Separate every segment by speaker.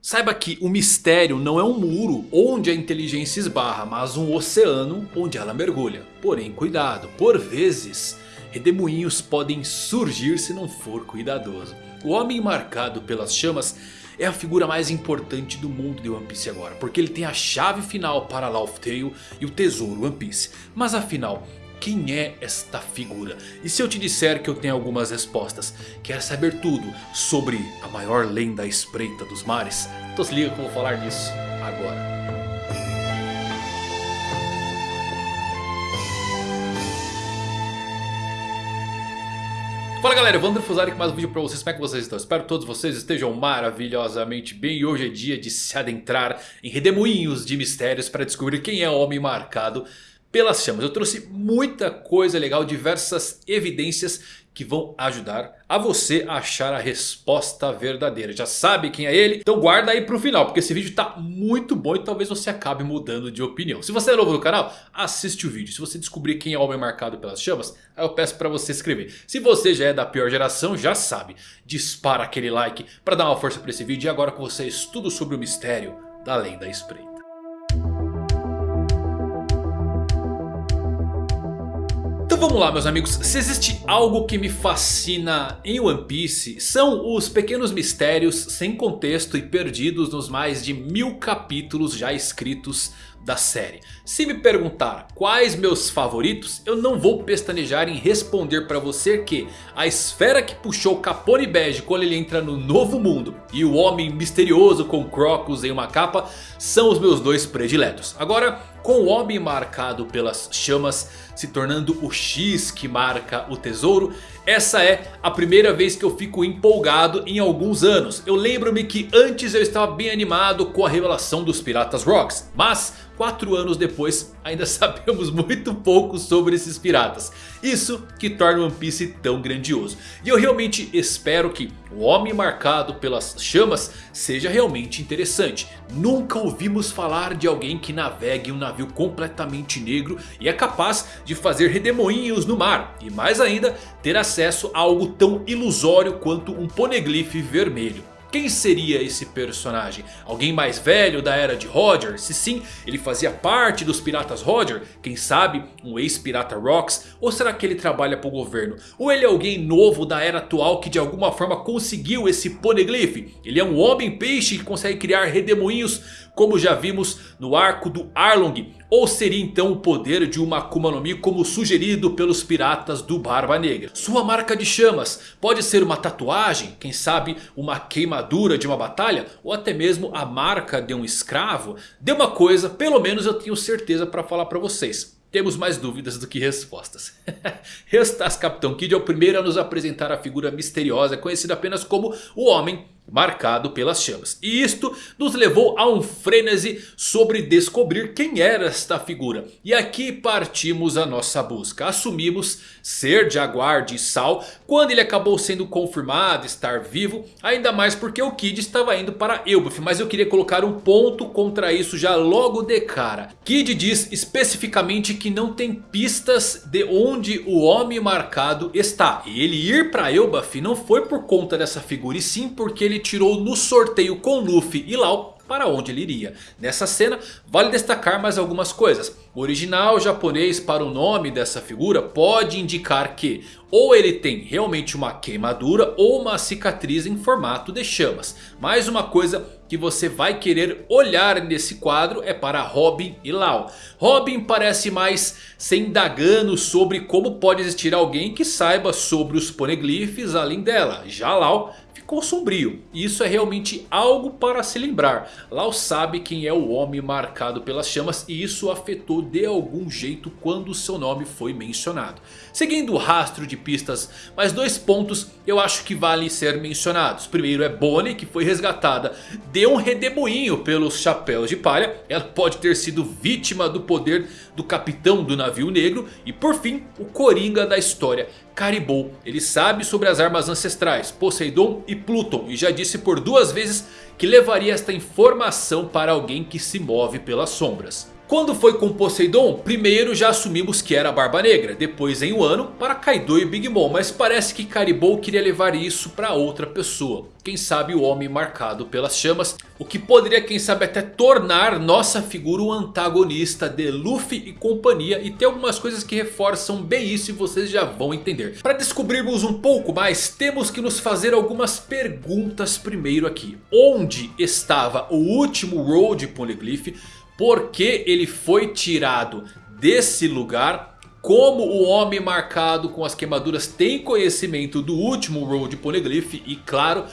Speaker 1: Saiba que o mistério não é um muro onde a inteligência esbarra, mas um oceano onde ela mergulha. Porém cuidado, por vezes redemoinhos podem surgir se não for cuidadoso. O homem marcado pelas chamas é a figura mais importante do mundo de One Piece agora. Porque ele tem a chave final para Laugh Tale e o tesouro One Piece. Mas afinal, quem é esta figura? E se eu te disser que eu tenho algumas respostas? Quer saber tudo sobre a maior lenda espreita dos mares? Então se liga que eu vou falar disso agora. Fala galera, Evandro Fusari com mais um vídeo pra vocês, como é que vocês estão? Espero que todos vocês estejam maravilhosamente bem E hoje é dia de se adentrar em redemoinhos de mistérios para descobrir quem é o homem marcado pelas chamas. Eu trouxe muita coisa legal, diversas evidências que vão ajudar a você a achar a resposta verdadeira. Já sabe quem é ele? Então guarda aí pro final, porque esse vídeo tá muito bom e talvez você acabe mudando de opinião. Se você é novo no canal, assiste o vídeo. Se você descobrir quem é o homem marcado pelas chamas, aí eu peço pra você escrever. Se você já é da pior geração, já sabe, dispara aquele like pra dar uma força pra esse vídeo. E agora com vocês, tudo sobre o mistério da lenda espreita. Então vamos lá meus amigos, se existe algo que me fascina em One Piece São os pequenos mistérios sem contexto e perdidos nos mais de mil capítulos já escritos da série. Se me perguntar quais meus favoritos, eu não vou pestanejar em responder para você que a esfera que puxou Capone Bege quando ele entra no novo mundo e o homem misterioso com Crocus em uma capa são os meus dois prediletos. Agora com o homem marcado pelas chamas se tornando o X que marca o tesouro. Essa é a primeira vez que eu fico empolgado em alguns anos. Eu lembro-me que antes eu estava bem animado com a revelação dos Piratas Rocks. Mas 4 anos depois ainda sabemos muito pouco sobre esses piratas. Isso que torna One Piece tão grandioso. E eu realmente espero que o homem marcado pelas chamas seja realmente interessante. Nunca ouvimos falar de alguém que navegue um navio completamente negro e é capaz de fazer redemoinhos no mar. E mais ainda ter acesso a algo tão ilusório quanto um poneglyph vermelho. Quem seria esse personagem? Alguém mais velho da era de Roger? Se sim, ele fazia parte dos piratas Roger? Quem sabe um ex-pirata Rocks? Ou será que ele trabalha para o governo? Ou ele é alguém novo da era atual que de alguma forma conseguiu esse poneglyph? Ele é um homem peixe que consegue criar redemoinhos como já vimos no arco do Arlong. Ou seria então o poder de uma Akuma no Mi como sugerido pelos piratas do Barba Negra. Sua marca de chamas pode ser uma tatuagem, quem sabe uma queimadura de uma batalha. Ou até mesmo a marca de um escravo. De uma coisa, pelo menos eu tenho certeza para falar para vocês. Temos mais dúvidas do que respostas. Restas Capitão Kid é o primeiro a nos apresentar a figura misteriosa conhecida apenas como o Homem marcado pelas chamas. E isto nos levou a um frenesi sobre descobrir quem era esta figura. E aqui partimos a nossa busca. Assumimos ser Jaguar de Sal quando ele acabou sendo confirmado estar vivo. Ainda mais porque o Kid estava indo para Elbaf. Mas eu queria colocar um ponto contra isso já logo de cara. Kid diz especificamente que não tem pistas de onde o homem marcado está. E ele ir para Elbaf não foi por conta dessa figura e sim porque ele ele tirou no sorteio com Luffy e Lau para onde ele iria. Nessa cena vale destacar mais algumas coisas. O original japonês para o nome dessa figura pode indicar que ou ele tem realmente uma queimadura ou uma cicatriz em formato de chamas. Mais uma coisa que você vai querer olhar nesse quadro é para Robin e Lau. Robin parece mais se indagando sobre como pode existir alguém que saiba sobre os poneglyphs além dela. Já Lau ficou sombrio. E isso é realmente algo para se lembrar. Lau sabe quem é o homem marcado pelas chamas e isso afetou de algum jeito quando seu nome foi mencionado. Seguindo o rastro de pistas, mais dois pontos eu acho que valem ser mencionados. Primeiro é Bonnie que foi resgatada de um redemoinho pelos chapéus de palha. Ela pode ter sido vítima do poder do capitão do navio negro. E por fim o Coringa da história Caribou. Ele sabe sobre as armas ancestrais, Poseidon e Pluton. E já disse por duas vezes que levaria esta informação para alguém que se move pelas sombras. Quando foi com Poseidon, primeiro já assumimos que era Barba Negra. Depois em Wano para Kaido e Big Mom. Mas parece que Caribou queria levar isso para outra pessoa. Quem sabe o homem marcado pelas chamas. O que poderia quem sabe até tornar nossa figura o antagonista de Luffy e companhia. E tem algumas coisas que reforçam bem isso e vocês já vão entender. Para descobrirmos um pouco mais temos que nos fazer algumas perguntas primeiro aqui. Onde estava o último Road Poneglyph? Porque ele foi tirado desse lugar. Como o homem marcado com as queimaduras tem conhecimento do último Road Poneglyph. E claro,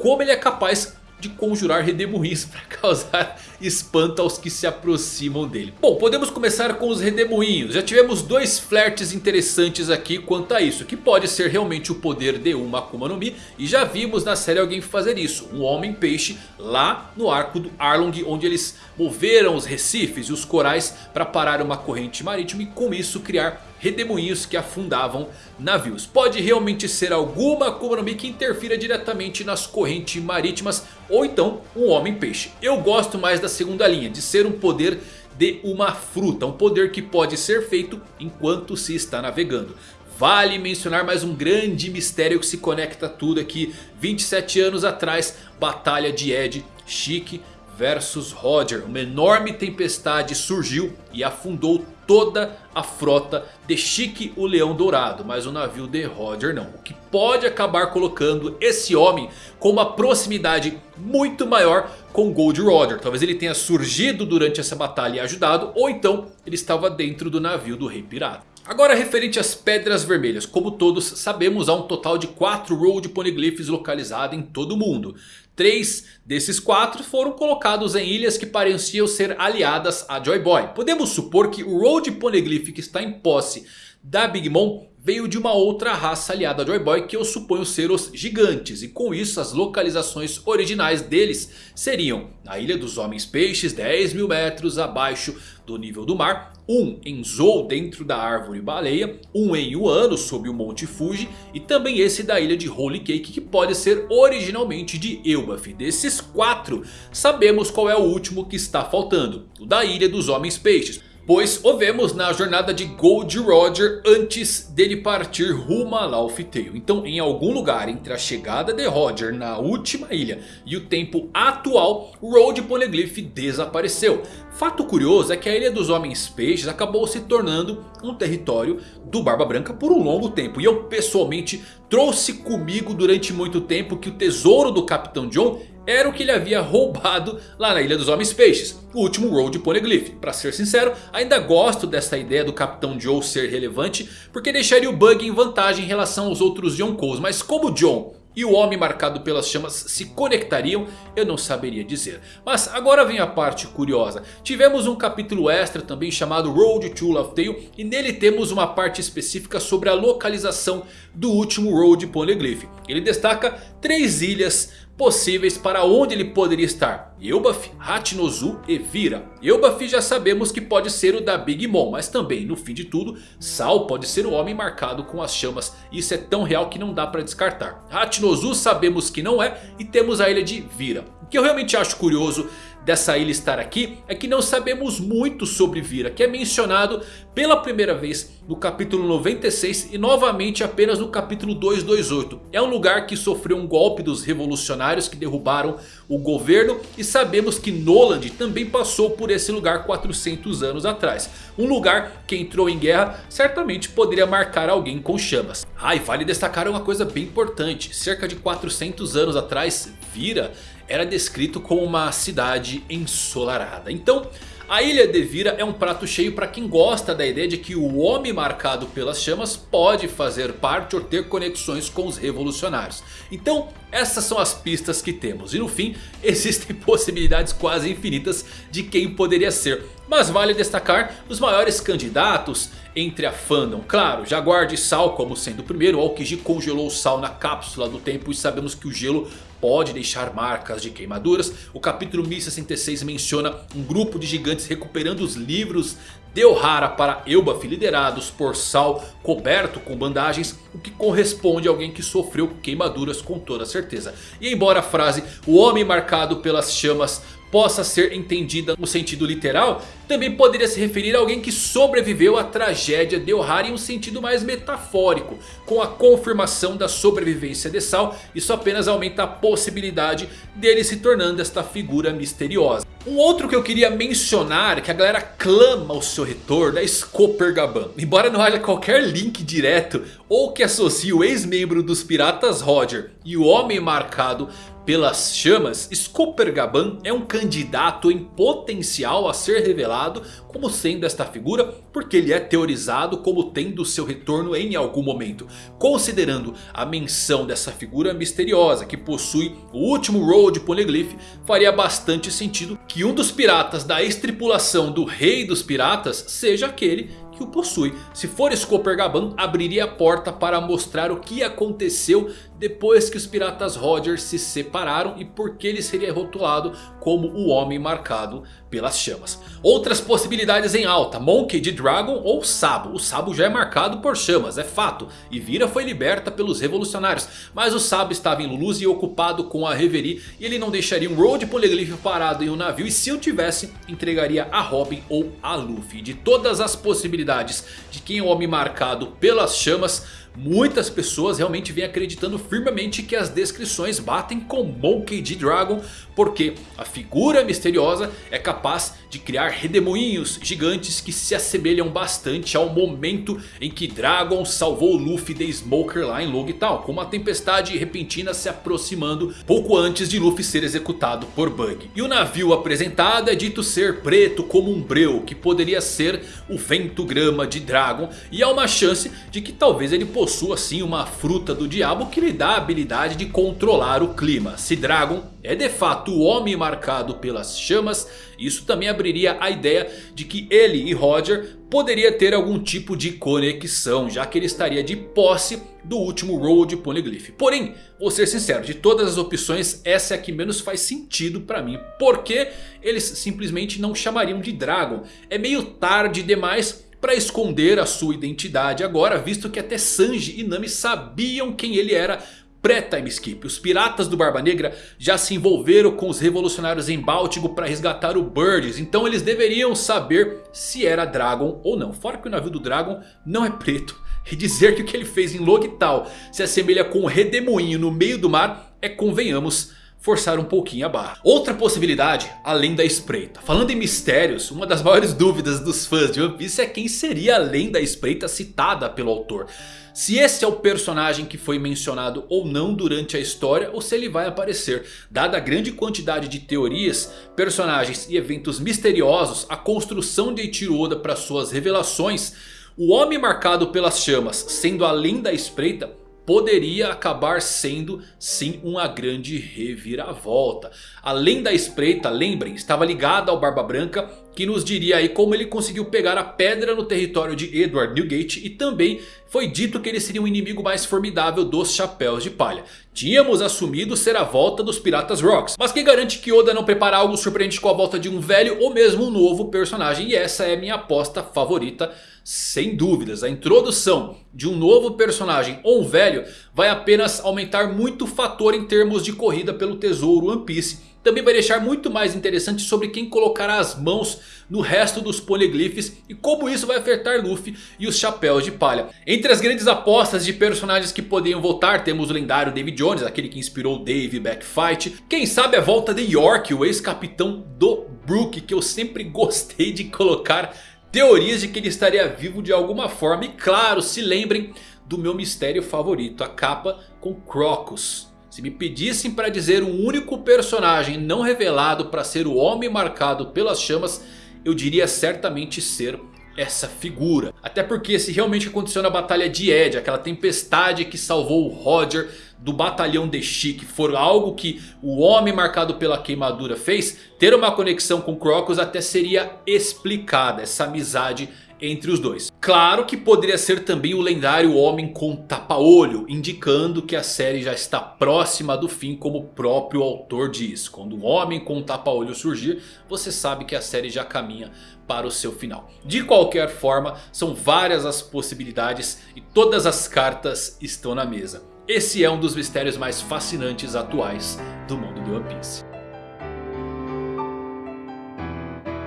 Speaker 1: como ele é capaz de conjurar redemoinhos para causar espanto aos que se aproximam dele. Bom, podemos começar com os redemoinhos. Já tivemos dois flertes interessantes aqui quanto a isso. Que pode ser realmente o poder de uma Akuma no Mi. E já vimos na série alguém fazer isso. Um homem peixe lá no arco do Arlong. Onde eles moveram os recifes e os corais para parar uma corrente marítima. E com isso criar redemoinhos que afundavam navios. Pode realmente ser alguma Akuma no Mi que interfira diretamente nas correntes marítimas ou então um homem peixe. Eu gosto mais da segunda linha, de ser um poder de uma fruta. Um poder que pode ser feito enquanto se está navegando. Vale mencionar mais um grande mistério que se conecta tudo aqui. 27 anos atrás, batalha de Ed, Chique versus Roger. Uma enorme tempestade surgiu e afundou toda a frota de Chique o Leão Dourado. Mas o navio de Roger não. O que pode acabar colocando esse homem com uma proximidade muito maior com Gold Roger. Talvez ele tenha surgido durante essa batalha e ajudado. Ou então ele estava dentro do navio do Rei Pirata. Agora referente às Pedras Vermelhas, como todos sabemos há um total de 4 Road Poneglyphs localizados em todo o mundo. Três desses quatro foram colocados em ilhas que pareciam ser aliadas a Joy Boy. Podemos supor que o Road Poneglyph que está em posse da Big Mom veio de uma outra raça aliada a Joy Boy que eu suponho ser os gigantes. E com isso as localizações originais deles seriam na Ilha dos Homens Peixes 10 mil metros abaixo do nível do mar. Um em Zou dentro da árvore baleia. Um em Wano sob o Monte Fuji. E também esse da ilha de Holy Cake que pode ser originalmente de Elbaf. Desses quatro sabemos qual é o último que está faltando. O da Ilha dos Homens Peixes. Pois o vemos na jornada de Gold Roger antes dele partir rumo a Laufey. Então em algum lugar entre a chegada de Roger na última ilha e o tempo atual, o Road Poneglyph desapareceu. Fato curioso é que a Ilha dos Homens Peixes acabou se tornando um território do Barba Branca por um longo tempo. E eu pessoalmente trouxe comigo durante muito tempo que o tesouro do Capitão John era o que ele havia roubado lá na Ilha dos Homens Peixes. O último Road Poneglyph. Para ser sincero, ainda gosto dessa ideia do Capitão Joe ser relevante. Porque deixaria o Bug em vantagem em relação aos outros Yonkous. Mas como John e o homem marcado pelas chamas se conectariam, eu não saberia dizer. Mas agora vem a parte curiosa. Tivemos um capítulo extra também chamado Road to Love Tale. E nele temos uma parte específica sobre a localização do último Road Poneglyph. Ele destaca três ilhas possíveis para onde ele poderia estar. Elbaf, Hachinozu e Vira. Elbaf já sabemos que pode ser o da Big Mom. Mas também no fim de tudo Sal pode ser o homem marcado com as chamas. Isso é tão real que não dá para descartar. Hachinozu sabemos que não é. E temos a ilha de Vira. O que eu realmente acho curioso dessa ilha estar aqui é que não sabemos muito sobre Vira. Que é mencionado pela primeira vez no capítulo 96 e novamente apenas no capítulo 228. É um lugar que sofreu um golpe dos revolucionários que derrubaram o governo. E sabemos que Noland também passou por esse lugar 400 anos atrás. Um lugar que entrou em guerra certamente poderia marcar alguém com chamas. Ah, e vale destacar uma coisa bem importante. Cerca de 400 anos atrás, Vira era descrito como uma cidade ensolarada. Então a Ilha de Vira é um prato cheio para quem gosta da ideia de que o homem marcado pelas chamas pode fazer parte ou ter conexões com os revolucionários. Então essas são as pistas que temos e no fim existem possibilidades quase infinitas de quem poderia ser. Mas vale destacar os maiores candidatos entre a fandom. Claro, Jaguar de Sal como sendo o primeiro. Aokiji congelou o sal na cápsula do tempo e sabemos que o gelo pode deixar marcas de queimaduras. O capítulo 1066 menciona um grupo de gigantes recuperando os livros de Ohara para Elbaf liderados por Sal coberto com bandagens, o que corresponde a alguém que sofreu queimaduras com toda certeza. E embora a frase o homem marcado pelas chamas possa ser entendida no sentido literal, também poderia se referir a alguém que sobreviveu à tragédia de Ohara em um sentido mais metafórico. Com a confirmação da sobrevivência de Sal, isso apenas aumenta a possibilidade dele se tornando esta figura misteriosa. Um outro que eu queria mencionar, que a galera clama o seu retorno, é Scooper Gaban. Embora não haja qualquer link direto ou que associe o ex-membro dos Piratas Roger e o Homem Marcado pelas chamas, Scooper Gaban é um candidato em potencial a ser revelado como sendo esta figura, porque ele é teorizado como tendo seu retorno em algum momento. Considerando a menção dessa figura misteriosa que possui o último Road Poneglyph, faria bastante sentido que um dos piratas da ex-tripulação do Rei dos Piratas seja aquele que o possui. Se for Scooper Gaban, abriria a porta para mostrar o que aconteceu depois que os piratas Roger se separaram e por que ele seria rotulado como o homem marcado pelas chamas. Outras possibilidades em alta, Monkey de Dragon ou Sabo. O Sabo já é marcado por chamas, é fato. E Vira foi liberta pelos revolucionários. Mas o Sabo estava em Luluz e ocupado com a Reverie. E ele não deixaria um Road Polyglyph parado em um navio. E se eu tivesse, entregaria a Robin ou a Luffy. De todas as possibilidades de quem é o homem marcado pelas chamas... Muitas pessoas realmente vêm acreditando firmemente que as descrições batem com Monkey D. Dragon. Porque a figura misteriosa é capaz de criar redemoinhos gigantes que se assemelham bastante ao momento em que Dragon salvou Luffy de Smoker lá em Logital. Com uma tempestade repentina se aproximando pouco antes de Luffy ser executado por Bug. E o navio apresentado é dito ser preto como um breu que poderia ser o vento grama de Dragon. E há uma chance de que talvez ele possa possua sim uma fruta do diabo que lhe dá a habilidade de controlar o clima. Se Dragon é de fato o homem marcado pelas chamas, isso também abriria a ideia de que ele e Roger poderia ter algum tipo de conexão, já que ele estaria de posse do último Road Poneglyph. Porém, vou ser sincero, de todas as opções essa é a que menos faz sentido para mim. Porque eles simplesmente não chamariam de Dragon. É meio tarde demais para esconder a sua identidade agora, visto que até Sanji e Nami sabiam quem ele era pré-time skip. Os piratas do Barba Negra já se envolveram com os revolucionários em Báltico para resgatar o Birds. Então eles deveriam saber se era Dragon ou não. Fora que o navio do Dragon não é preto. E dizer que o que ele fez em Logital se assemelha com um redemoinho no meio do mar é, convenhamos, forçar um pouquinho a barra. Outra possibilidade, além da espreita. Falando em mistérios, uma das maiores dúvidas dos fãs de One Piece é quem seria além da espreita citada pelo autor. Se esse é o personagem que foi mencionado ou não durante a história ou se ele vai aparecer. Dada a grande quantidade de teorias, personagens e eventos misteriosos, a construção de Eiichiro Oda para suas revelações... O homem marcado pelas chamas sendo além da espreita poderia acabar sendo sim uma grande reviravolta. Além da espreita, lembrem, estava ligada ao Barba Branca que nos diria aí como ele conseguiu pegar a pedra no território de Edward Newgate e também foi dito que ele seria o inimigo mais formidável dos Chapéus de Palha. Tínhamos assumido ser a volta dos Piratas Rocks, mas quem garante que Oda não prepara algo surpreendente com a volta de um velho ou mesmo um novo personagem e essa é minha aposta favorita sem dúvidas, a introdução de um novo personagem ou um velho vai apenas aumentar muito o fator em termos de corrida pelo tesouro One Piece. Também vai deixar muito mais interessante sobre quem colocará as mãos no resto dos poneglyphs e como isso vai afetar Luffy e os Chapéus de Palha. Entre as grandes apostas de personagens que poderiam voltar temos o lendário David Jones, aquele que inspirou Dave Backfight. Quem sabe a volta de York, o ex-capitão do Brook que eu sempre gostei de colocar teorias de que ele estaria vivo de alguma forma. E claro, se lembrem do meu mistério favorito, a capa com Crocus. Se me pedissem para dizer um único personagem não revelado para ser o homem marcado pelas chamas, eu diria certamente ser essa figura. Até porque se realmente aconteceu na batalha de Ed, aquela tempestade que salvou o Roger do batalhão de Chic for algo que o homem marcado pela queimadura fez, ter uma conexão com Crocus até seria explicada. Essa amizade entre os dois. Claro que poderia ser também o lendário Homem com Tapa-Olho, indicando que a série já está próxima do fim como o próprio autor diz. Quando um Homem com Tapa-Olho surgir, você sabe que a série já caminha para o seu final. De qualquer forma, são várias as possibilidades e todas as cartas estão na mesa. Esse é um dos mistérios mais fascinantes atuais do mundo de One Piece.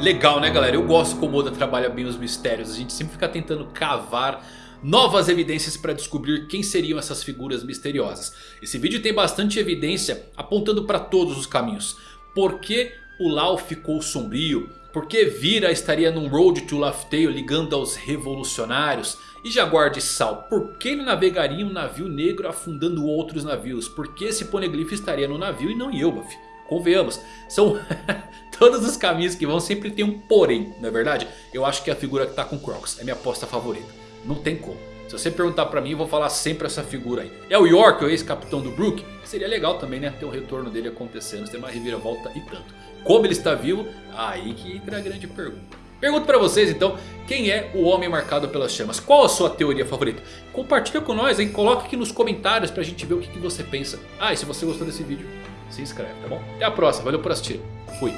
Speaker 1: Legal né galera, eu gosto como Oda trabalha bem os mistérios, a gente sempre fica tentando cavar novas evidências para descobrir quem seriam essas figuras misteriosas. Esse vídeo tem bastante evidência apontando para todos os caminhos. Por que o Lau ficou sombrio? Por que Vira estaria num Road to Laugh Tale ligando aos revolucionários? E Jaguar de Sal, por que ele navegaria um navio negro afundando outros navios? Por que esse poneglyph estaria no navio e não em? Convenhamos, são todos os caminhos que vão sempre tem um porém, não é verdade? Eu acho que a figura que está com Crocs é minha aposta favorita, não tem como. Se você perguntar pra mim, eu vou falar sempre essa figura aí. É o York, o ex-capitão do Brook? Seria legal também, né? Ter o retorno dele acontecendo, ter uma reviravolta e tanto. Como ele está vivo? Aí que entra a grande pergunta. Pergunto pra vocês então, quem é o homem marcado pelas chamas? Qual a sua teoria favorita? Compartilha com nós, hein? Coloca aqui nos comentários pra gente ver o que, que você pensa. Ah, e se você gostou desse vídeo, se inscreve, tá bom? Até a próxima, valeu por assistir. Fui.